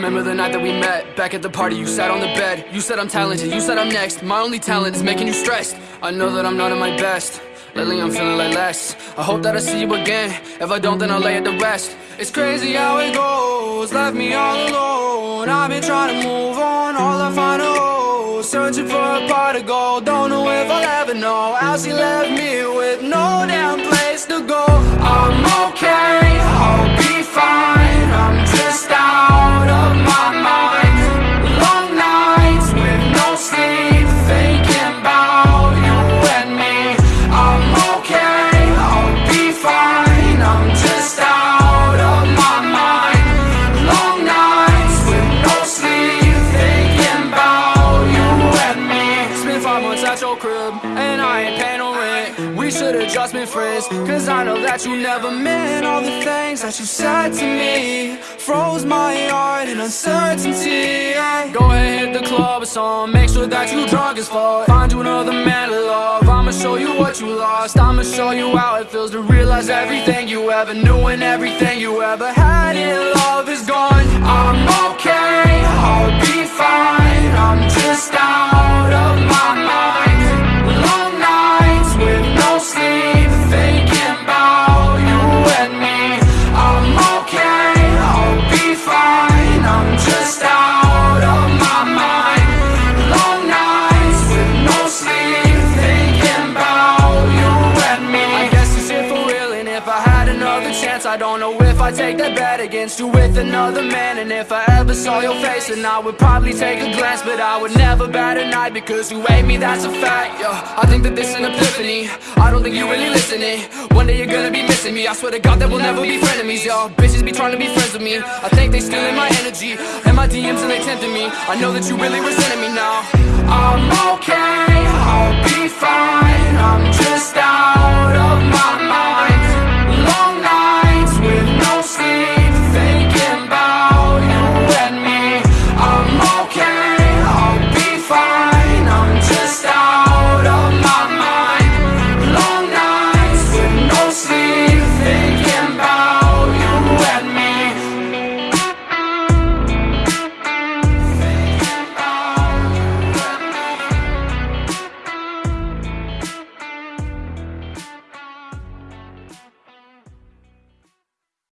night that we met Back at the party, you sat on the bed. You said I'm talented, you said I'm next. My only talent is making you stressed. I know that I'm not at my best. Lately I'm feeling like less. I hope that I see you again. If I don't, then I'll lay it to rest. It's crazy how it goes. Left me all alone. I've been trying to move on. All I find are holes Searching for a part of gold. Don't know if I'll ever know How she left me with no damn place to go your crib And I ain't paying no rent. We should've just been friends Cause I know that you never meant All the things that you said to me. Froze my heart in uncertainty Go ahead, hit the club or something Make sure that you drunk as fuck. Find you another man to love I'ma show you what you lost. I'ma show you how it feels to realize everything you ever knew And everything you ever had in love is gone. I'm I don't know if I'd take that bet against you with another man. And if I ever saw your face Then I would probably take a glance. But I would never bat an eye Because you hate me, that's a fact, yeah I think that this is an epiphany. I don't think you're really listening. One day you're gonna be missing me. I swear to God that we'll never be frenemies, yo. Bitches be trying to be friends with me. I think they stealing my energy And my DMs and they tempting me. I know that you really resenting me now. I'm okay, I'll be fine